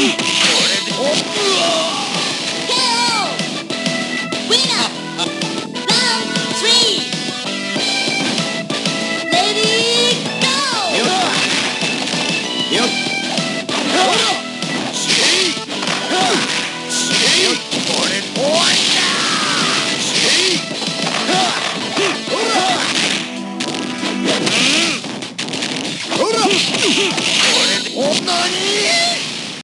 Yeah.